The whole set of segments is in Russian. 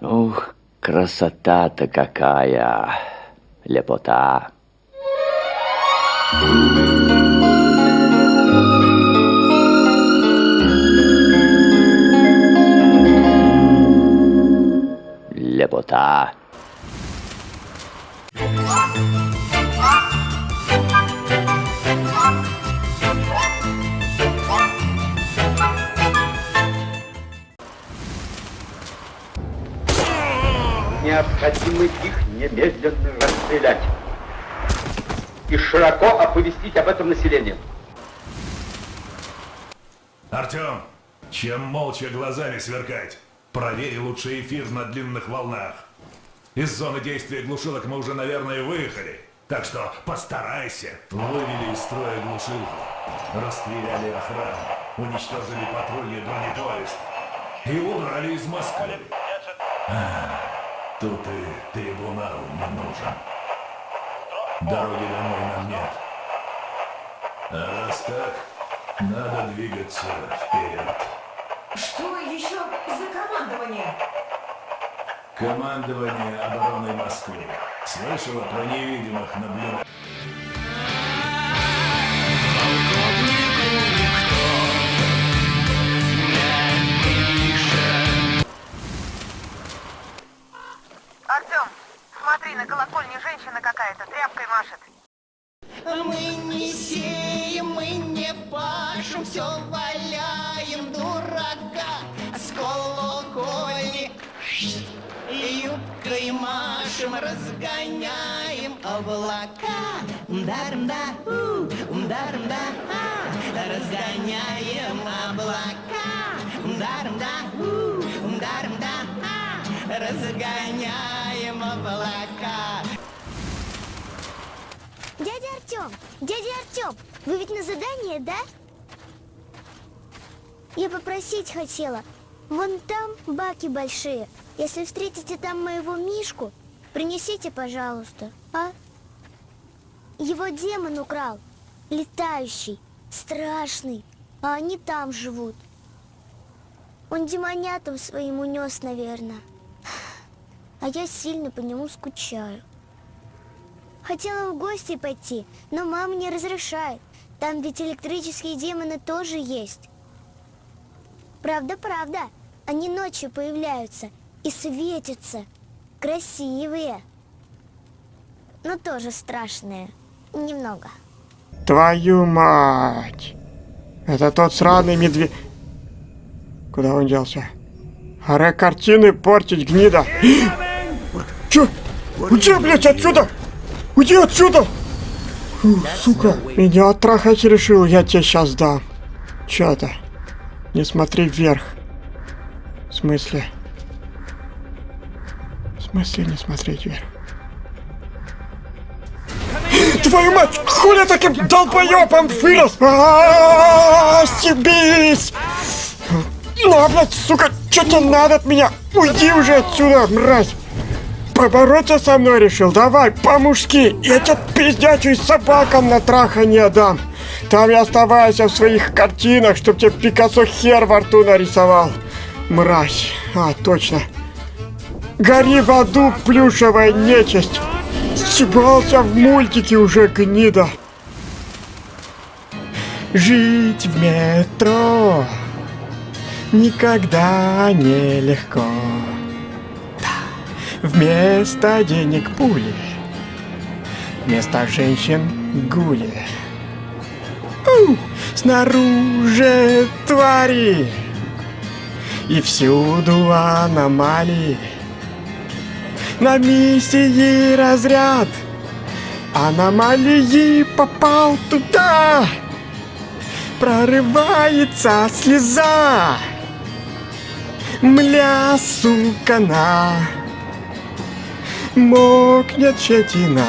Ух, красота-то какая! Лепота! Лепота! Необходимо их немедленно расстрелять и широко оповестить об этом население. Артем, чем молча глазами сверкать? Проверь лучше эфир на длинных волнах. Из зоны действия глушилок мы уже, наверное, выехали. Так что постарайся. Вывели из строя глушилку. Расстреляли охрану. Уничтожили патрульный бронепоезд. И убрали из Москвы. Тут и трибунал не нужен. Дороги домой нам нет. А раз так, надо двигаться вперед. Что еще за командование? Командование обороны Москвы. Слышала про невидимых наблюдателей? Какая-то тряпкой машет. Мы не сеем, мы не пашем, все валяем дурака с колокольни. И юбкой машем, разгоняем облака. Умдарм-да, у, умдарм-да, а, разгоняем облака. Умдарм-да, у, умдарм-да, а, разгоняем облака. Дядя Артем, дядя Артем, вы ведь на задание, да? Я попросить хотела. Вон там баки большие. Если встретите там моего Мишку, принесите, пожалуйста, а? Его демон украл. Летающий, страшный. А они там живут. Он демонятам своим унес, наверное. А я сильно по нему скучаю. Хотела в гости пойти, но мама не разрешает. Там ведь электрические демоны тоже есть. Правда, правда. Они ночью появляются и светятся. Красивые. Но тоже страшные. Немного. Твою мать! Это тот сраный медведь... Куда он делся? Аре картины портить, гнида! Чё? Уйди, блядь, отсюда! Уйди отсюда! Фу, сука, меня оттрахать решил, я тебе сейчас дам. Чё это? Не смотри вверх. В смысле? В смысле не смотреть вверх? Твою мать! Хули таким долбоёбом вырос? А, Стебись! Ну, блядь, сука, что тебе надо от меня? Уйди уже отсюда, мразь! Побороться со мной решил? Давай, по-мужски! Я тебе пиздячую собакам на трахание дам! Там и оставайся в своих картинах, чтоб тебе Пикассо хер во рту нарисовал. Мразь. А, точно. Гори в аду, плюшевая нечисть. Съебался в мультике уже, гнида. Жить в метро никогда не легко. Вместо денег пули, вместо женщин гули. У, снаружи твари и всюду аномалии. На миссии разряд аномалии попал туда. Прорывается слеза. Мля, сука, на. Мокнет щетина.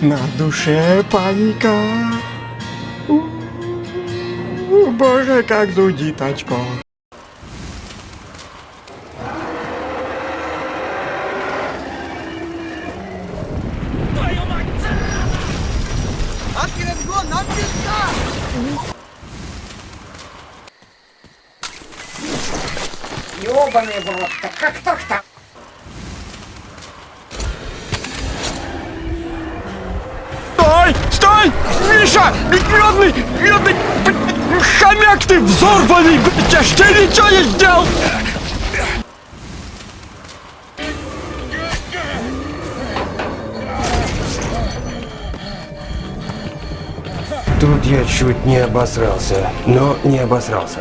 На душе паника. У, боже, как зудит очко. ёбаный в рот-то, как так-то? Стой! Стой! Миша! Медный! Медный! Хомяк ты взорванный! Я ж тебе ничего не сделал! Тут я чуть не обосрался, но не обосрался.